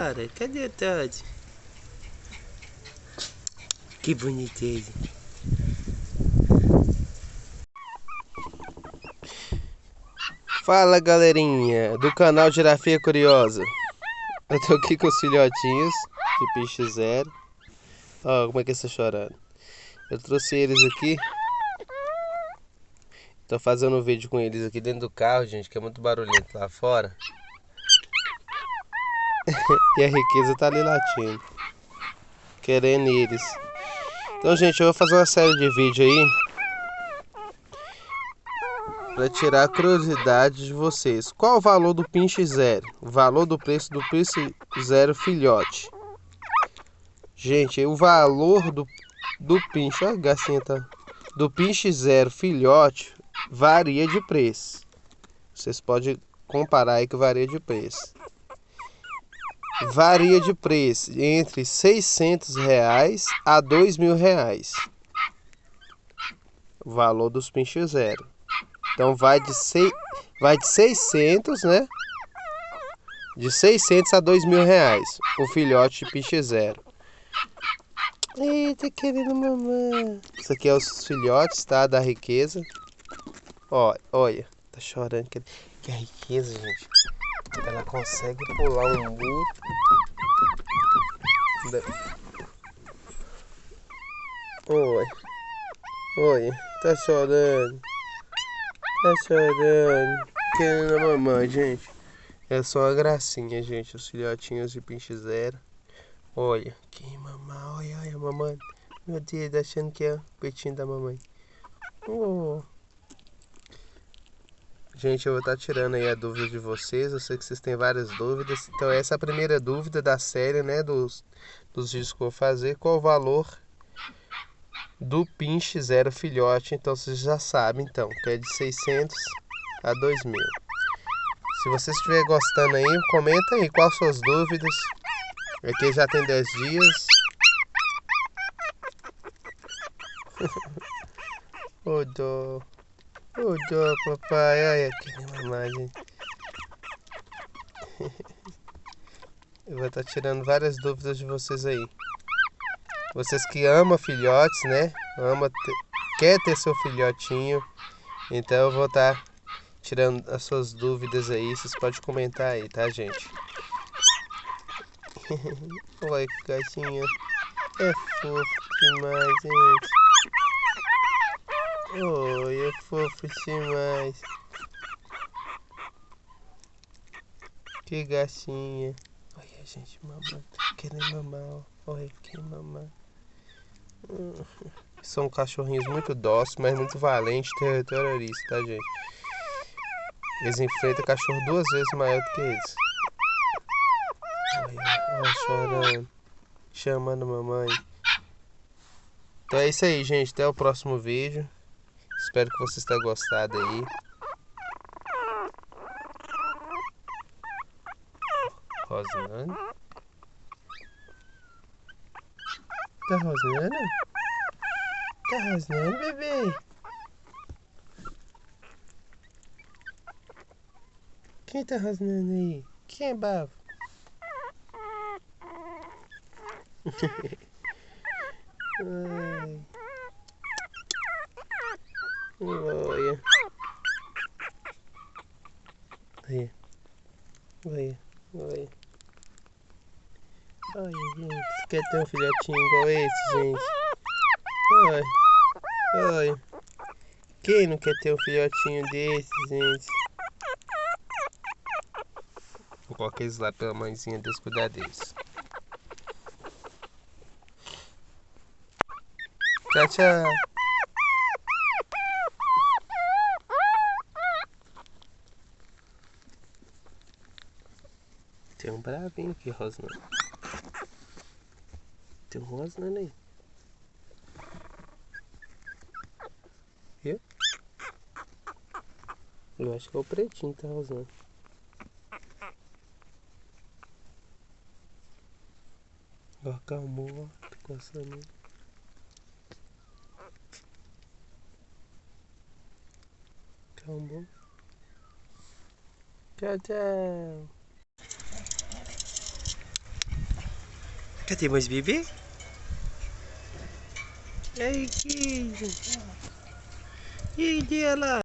Cara, cadê o Todd? Que bonitinho. Fala galerinha do canal Girafia Curiosa. Eu tô aqui com os filhotinhos de piche zero. Ó, como é que está chorando. Eu trouxe eles aqui. Tô fazendo um vídeo com eles aqui dentro do carro, gente, que é muito barulhento lá fora. e a riqueza tá ali latindo. Querendo eles. Então, gente, eu vou fazer uma série de vídeos aí. Para tirar a curiosidade de vocês. Qual o valor do pinche zero? O valor do preço do pinche zero filhote. Gente, o valor do, do pinche... Olha a gacinha tá... Do pinche zero filhote varia de preço. Vocês podem comparar aí que varia de preço varia de preço entre 600 reais a 2 mil reais. O valor dos pinches zero. Então vai de, seis, vai de 600, né? De 600 a 2 mil reais. O filhote de pinche zero. Eita, querendo mamãe. Isso aqui é os filhotes, tá? Da riqueza. Ó, olha. Tá chorando. Que é riqueza, gente. Ela consegue pular um muro. Oi. Oi. Tá chorando. Tá chorando. Querendo a mamãe, gente. É só uma gracinha, gente. Os filhotinhos de pinche zero. Olha. Que mamãe. Olha, olha, mamãe. Meu Deus, achando que é o peitinho da mamãe. Oh. Gente, eu vou estar tá tirando aí a dúvida de vocês. Eu sei que vocês têm várias dúvidas. Então, essa é a primeira dúvida da série, né? Dos, dos vídeos que eu vou fazer. Qual o valor do pinche zero filhote? Então, vocês já sabem, então, que é de 600 a 2 mil. Se você estiver gostando aí, comenta aí quais suas dúvidas. Aqui já tem 10 dias. Ô, dó. Ô, dó, papai. Olha aqui imagem. Eu vou estar tá tirando várias dúvidas de vocês aí. Vocês que amam filhotes, né? Ama ter, quer ter seu filhotinho. Então eu vou estar tá tirando as suas dúvidas aí. Vocês podem comentar aí, tá, gente? Olha que gatinha. É fofo demais, gente. Oi, é fofo demais. Que gatinha. Olha, gente, mamãe. Querendo mamar, Olha, que mamar. São cachorrinhos muito dóceis, mas muito valentes, terroristas, tá, gente? Eles enfrentam cachorro duas vezes maior do que eles. Olha, chorando. Chamando a mamãe. Então é isso aí, gente. Até o próximo vídeo. Espero que vocês tenham gostado aí. Rosnando. Tá rosnando? Tá rosnando, bebê? Quem tá rosnando aí? Quem é babo? Ai. Olha. Olha. Olha. Olha. Olha, gente. Quer ter um filhotinho igual esse, gente? Olha. Olha. Quem não quer ter um filhotinho desse, gente? Vou colocar eles lá pela mãezinha, Deus cuidar deles. Tchau, tchau. Tem um bravinho aqui rosnando. Tem um rosnando aí. Viu? Eu acho que é o pretinho que tá rosnando. Ó, acalmou, ó. Tô coçando ele. Acalmou. Tchau, tchau. Cadê mais bebê? Ai, que... E ela?